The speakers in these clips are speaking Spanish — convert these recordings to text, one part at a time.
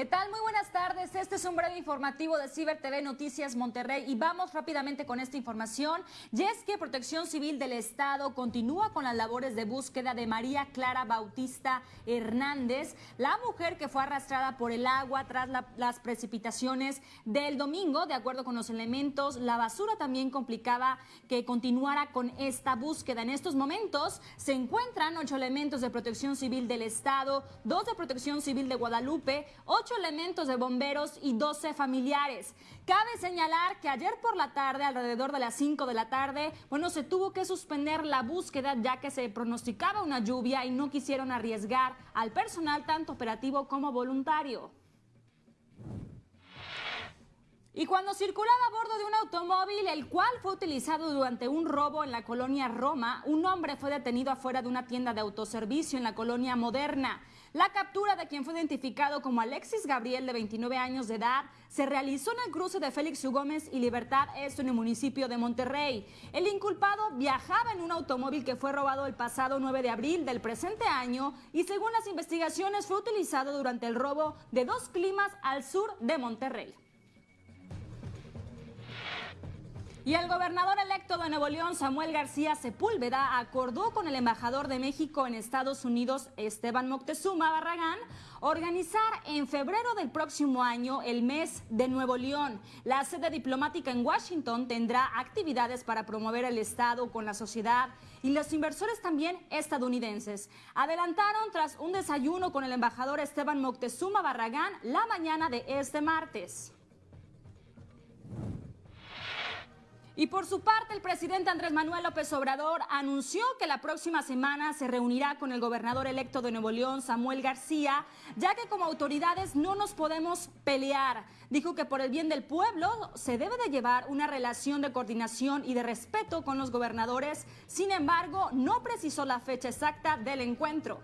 ¿Qué tal? Muy buenas tardes. Este es un breve informativo de Ciber TV Noticias Monterrey y vamos rápidamente con esta información. Y es que Protección Civil del Estado continúa con las labores de búsqueda de María Clara Bautista Hernández, la mujer que fue arrastrada por el agua tras las precipitaciones del domingo. De acuerdo con los elementos, la basura también complicaba que continuara con esta búsqueda. En estos momentos se encuentran ocho elementos de Protección Civil del Estado, dos de Protección Civil de Guadalupe, ocho elementos de bomberos y 12 familiares. Cabe señalar que ayer por la tarde, alrededor de las 5 de la tarde, bueno, se tuvo que suspender la búsqueda ya que se pronosticaba una lluvia y no quisieron arriesgar al personal tanto operativo como voluntario. Y cuando circulaba a bordo de un automóvil, el cual fue utilizado durante un robo en la colonia Roma, un hombre fue detenido afuera de una tienda de autoservicio en la colonia Moderna. La captura de quien fue identificado como Alexis Gabriel, de 29 años de edad, se realizó en el cruce de Félix U. Gómez y Libertad, esto en el municipio de Monterrey. El inculpado viajaba en un automóvil que fue robado el pasado 9 de abril del presente año y según las investigaciones fue utilizado durante el robo de dos climas al sur de Monterrey. Y el gobernador electo de Nuevo León, Samuel García Sepúlveda, acordó con el embajador de México en Estados Unidos, Esteban Moctezuma Barragán, organizar en febrero del próximo año el mes de Nuevo León. La sede diplomática en Washington tendrá actividades para promover el Estado con la sociedad y los inversores también estadounidenses. Adelantaron tras un desayuno con el embajador Esteban Moctezuma Barragán la mañana de este martes. Y por su parte, el presidente Andrés Manuel López Obrador anunció que la próxima semana se reunirá con el gobernador electo de Nuevo León, Samuel García, ya que como autoridades no nos podemos pelear. Dijo que por el bien del pueblo se debe de llevar una relación de coordinación y de respeto con los gobernadores. Sin embargo, no precisó la fecha exacta del encuentro.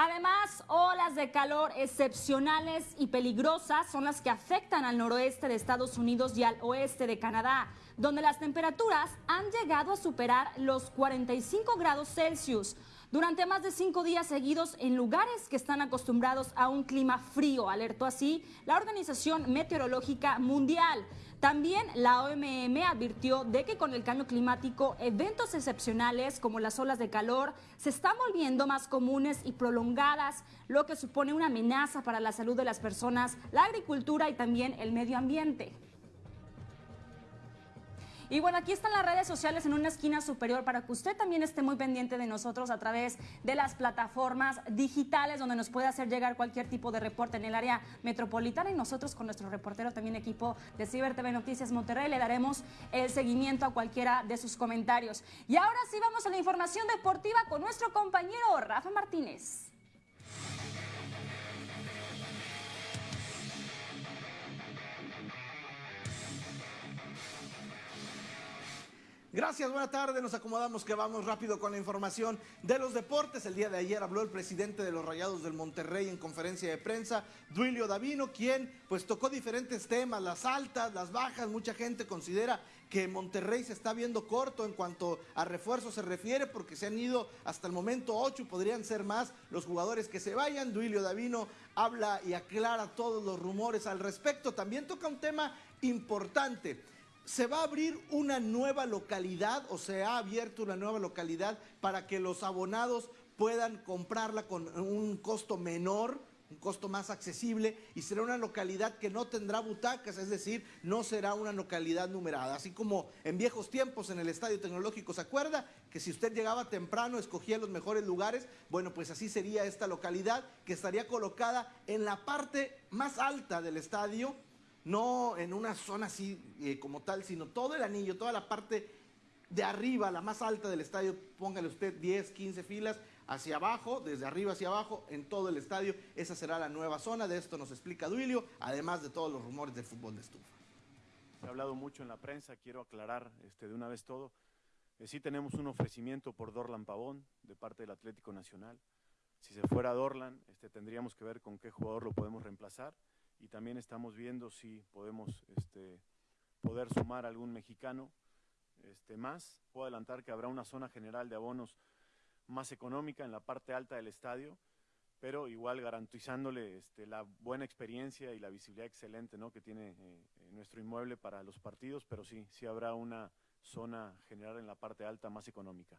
Además, olas de calor excepcionales y peligrosas son las que afectan al noroeste de Estados Unidos y al oeste de Canadá, donde las temperaturas han llegado a superar los 45 grados Celsius durante más de cinco días seguidos en lugares que están acostumbrados a un clima frío, alertó así la Organización Meteorológica Mundial. También la OMM advirtió de que con el cambio climático, eventos excepcionales como las olas de calor se están volviendo más comunes y prolongadas, lo que supone una amenaza para la salud de las personas, la agricultura y también el medio ambiente. Y bueno, aquí están las redes sociales en una esquina superior para que usted también esté muy pendiente de nosotros a través de las plataformas digitales donde nos puede hacer llegar cualquier tipo de reporte en el área metropolitana y nosotros con nuestro reportero también equipo de Ciber TV Noticias Monterrey le daremos el seguimiento a cualquiera de sus comentarios. Y ahora sí vamos a la información deportiva con nuestro compañero Rafa Martínez. Gracias, buena tarde. Nos acomodamos que vamos rápido con la información de los deportes. El día de ayer habló el presidente de los Rayados del Monterrey en conferencia de prensa, Duilio Davino, quien pues tocó diferentes temas, las altas, las bajas. Mucha gente considera que Monterrey se está viendo corto en cuanto a refuerzo se refiere, porque se han ido hasta el momento ocho, podrían ser más los jugadores que se vayan. Duilio Davino habla y aclara todos los rumores al respecto. También toca un tema importante se va a abrir una nueva localidad o se ha abierto una nueva localidad para que los abonados puedan comprarla con un costo menor, un costo más accesible y será una localidad que no tendrá butacas, es decir, no será una localidad numerada. Así como en viejos tiempos en el Estadio Tecnológico, ¿se acuerda? Que si usted llegaba temprano, escogía los mejores lugares, bueno, pues así sería esta localidad que estaría colocada en la parte más alta del estadio no en una zona así eh, como tal, sino todo el anillo, toda la parte de arriba, la más alta del estadio, póngale usted 10, 15 filas hacia abajo, desde arriba hacia abajo, en todo el estadio. Esa será la nueva zona, de esto nos explica Duilio, además de todos los rumores del fútbol de estufa. Se ha hablado mucho en la prensa, quiero aclarar este, de una vez todo. Eh, sí tenemos un ofrecimiento por Dorlan Pavón de parte del Atlético Nacional. Si se fuera Dorlan, este, tendríamos que ver con qué jugador lo podemos reemplazar y también estamos viendo si podemos este, poder sumar algún mexicano este, más. Puedo adelantar que habrá una zona general de abonos más económica en la parte alta del estadio pero igual garantizándole este, la buena experiencia y la visibilidad excelente ¿no? que tiene eh, nuestro inmueble para los partidos, pero sí, sí habrá una zona general en la parte alta más económica.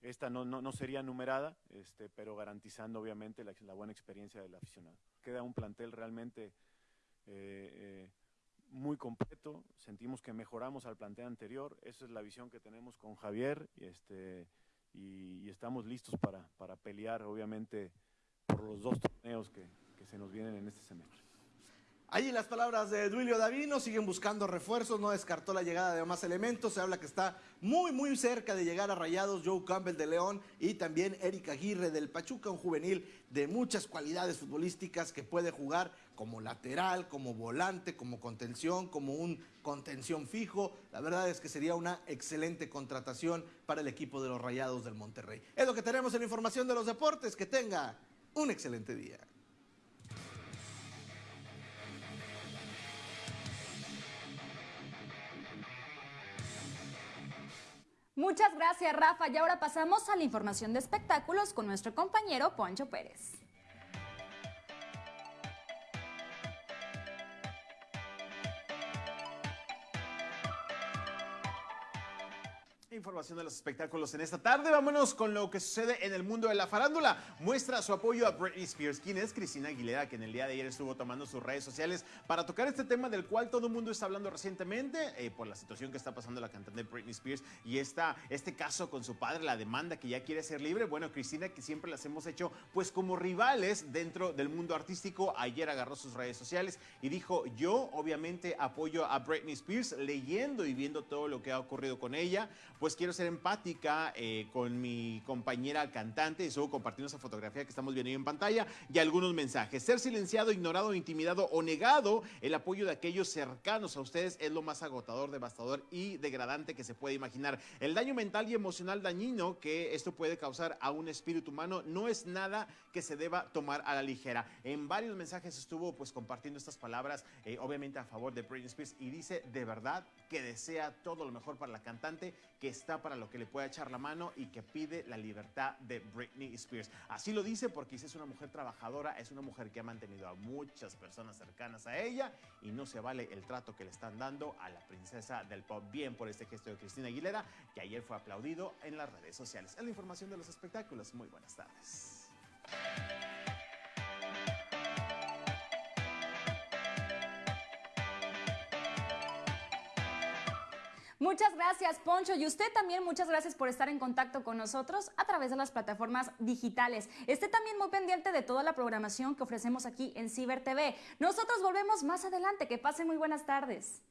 Esta no, no, sería numerada, este, pero garantizando obviamente la, buena experiencia del aficionado. Queda un plantel realmente eh, eh, muy completo, sentimos que mejoramos al plantel anterior, esa es la visión que tenemos con Javier y, este, y, estamos listos para, para, pelear obviamente por los dos torneos que, que se nos vienen en este semestre. Ahí las palabras de Duilio Davino, siguen buscando refuerzos, no descartó la llegada de más elementos, se habla que está muy muy cerca de llegar a Rayados Joe Campbell de León y también Eric Aguirre del Pachuca, un juvenil de muchas cualidades futbolísticas que puede jugar como lateral, como volante, como contención, como un contención fijo. La verdad es que sería una excelente contratación para el equipo de los Rayados del Monterrey. Es lo que tenemos en la información de los deportes, que tenga un excelente día. Muchas gracias, Rafa. Y ahora pasamos a la información de espectáculos con nuestro compañero Poncho Pérez. Información de los espectáculos en esta tarde. Vámonos con lo que sucede en el mundo de la farándula. Muestra su apoyo a Britney Spears, quien es Cristina Aguilera, que en el día de ayer estuvo tomando sus redes sociales para tocar este tema del cual todo el mundo está hablando recientemente eh, por la situación que está pasando la cantante Britney Spears y esta, este caso con su padre, la demanda que ya quiere ser libre. Bueno, Cristina, que siempre las hemos hecho pues como rivales dentro del mundo artístico, ayer agarró sus redes sociales y dijo, yo obviamente apoyo a Britney Spears leyendo y viendo todo lo que ha ocurrido con ella pues quiero ser empática eh, con mi compañera cantante. Estuvo compartiendo esa fotografía que estamos viendo ahí en pantalla y algunos mensajes. Ser silenciado, ignorado, intimidado o negado el apoyo de aquellos cercanos a ustedes es lo más agotador, devastador y degradante que se puede imaginar. El daño mental y emocional dañino que esto puede causar a un espíritu humano no es nada que se deba tomar a la ligera. En varios mensajes estuvo pues compartiendo estas palabras, eh, obviamente a favor de Britney Spears y dice de verdad que desea todo lo mejor para la cantante, que está para lo que le pueda echar la mano y que pide la libertad de Britney Spears. Así lo dice porque es una mujer trabajadora, es una mujer que ha mantenido a muchas personas cercanas a ella y no se vale el trato que le están dando a la princesa del pop. Bien por este gesto de Cristina Aguilera, que ayer fue aplaudido en las redes sociales. Es la información de los espectáculos. Muy buenas tardes. Muchas gracias, Poncho. Y usted también, muchas gracias por estar en contacto con nosotros a través de las plataformas digitales. Esté también muy pendiente de toda la programación que ofrecemos aquí en Ciber TV. Nosotros volvemos más adelante. Que pase muy buenas tardes.